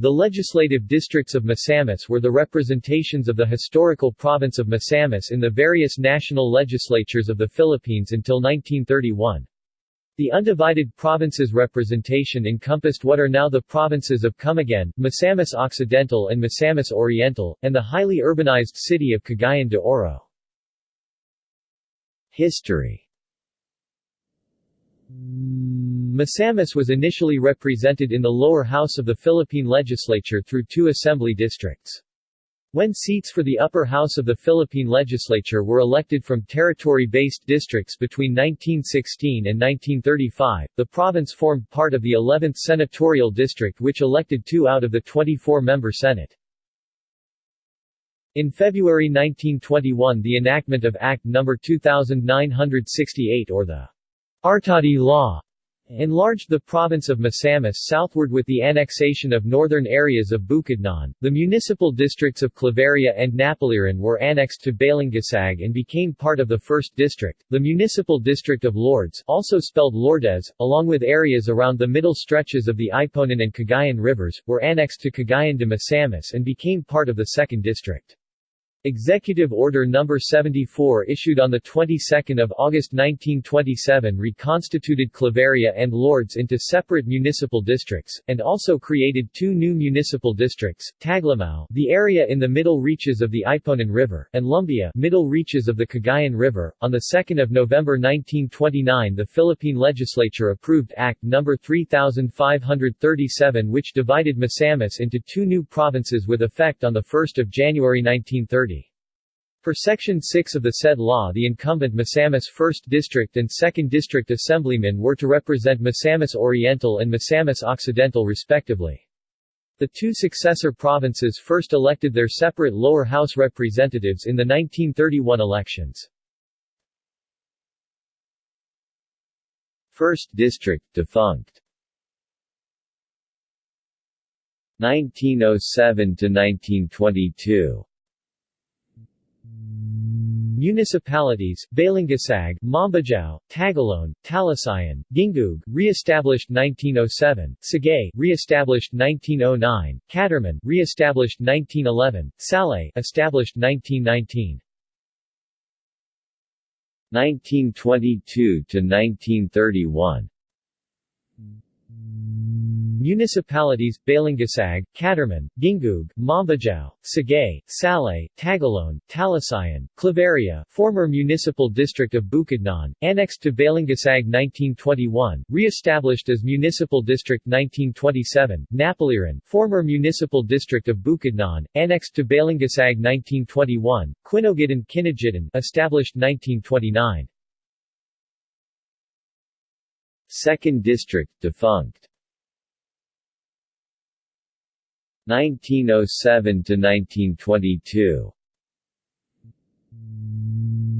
The legislative districts of Misamis were the representations of the historical province of Misamis in the various national legislatures of the Philippines until 1931. The undivided provinces representation encompassed what are now the provinces of Camiguin, Misamis Occidental and Misamis Oriental, and the highly urbanized city of Cagayan de Oro. History Misamis was initially represented in the lower house of the Philippine legislature through two assembly districts. When seats for the upper house of the Philippine legislature were elected from territory-based districts between 1916 and 1935, the province formed part of the 11th senatorial district which elected two out of the 24-member Senate. In February 1921 the enactment of Act No. 2968 or the Artadi Law enlarged the province of Misamis southward with the annexation of northern areas of Bukidnon. The municipal districts of Claveria and Napaliran were annexed to Balingasag and became part of the 1st District. The municipal district of Lourdes, also spelled Lourdes, along with areas around the middle stretches of the Iponan and Cagayan rivers, were annexed to Cagayan de Misamis and became part of the 2nd District. Executive Order No. 74 issued on the 22nd of August 1927 reconstituted Claveria and Lourdes into separate municipal districts, and also created two new municipal districts, Taglamao the area in the middle reaches of the Iponan River, and Lumbia middle reaches of the Cagayan River. On 2 November 1929 the Philippine legislature approved Act No. 3537 which divided Misamis into two new provinces with effect on 1 January 1930. Per Section 6 of the said law the incumbent Misamis 1st District and 2nd District Assemblymen were to represent Misamis Oriental and Misamis Occidental respectively. The two successor provinces first elected their separate lower house representatives in the 1931 elections. 1st District defunct 1907 to 1922 Municipalities, Balingasag, Mambajao, Tagoloan, Talisayan, Gingoog, re-established 1907, Sagay, re-established 1909, Catarman, re-established 1911, Salay, established 1919. 1922 to 1931 Municipalities, Balingasag, Catarman, Gingoog, Mambajao, Sagay, Salay, Tagoloan, Talisayan, Claveria, former municipal district of Bukidnon, annexed to Balingasag 1921, re-established as municipal district 1927, Napaliran, former municipal district of Bukidnon, annexed to Balingasag 1921, Quinogitan Kinajitan, established 1929. Second District defunct 1907 to 1922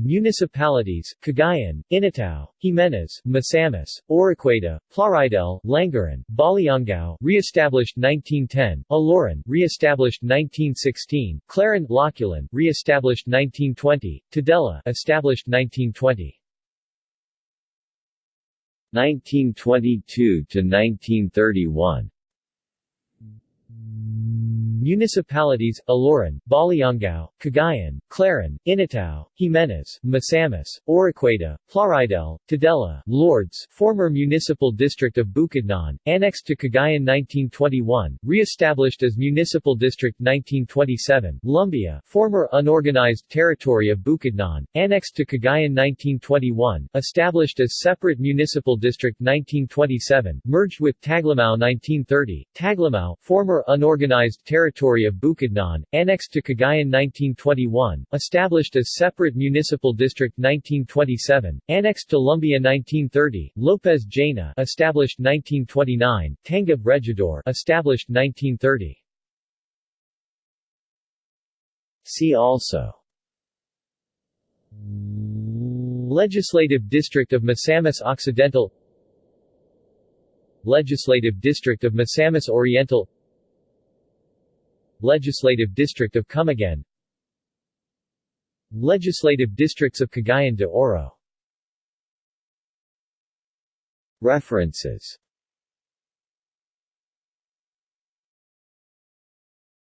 Municipalities, Cagayan, Initao, Jimenez, Misamis, Oroquieta, Plaridel, Langaran, Baliangao, re-established 1910, Aloran, re-established 1916, Clarin, Loculan, re-established 1920, Tudela, established 1920. 1922 to 1931 Thank you. Municipalities, Aloran, Baliangao, Cagayan, Clarin, Initao, Jimenez, Misamis, Oroquieta, Plaridel, Tudela, Lourdes, former municipal district of Bukidnon, annexed to Cagayan 1921, re-established as municipal district 1927, Lumbia, former unorganized territory of Bukidnon, annexed to Cagayan 1921, established as separate municipal district 1927, merged with Taglamao 1930, Taglamao, former unorganized territory territory of Bukidnon, annexed to Cagayan 1921, established as separate municipal district 1927, annexed to Lumbia 1930, Lopez Jaena established 1929, Tangub Regidor established 1930. See also Legislative District of Misamis Occidental Legislative District of Misamis Oriental Legislative District of Camiguin Legislative Districts of Cagayan de Oro. References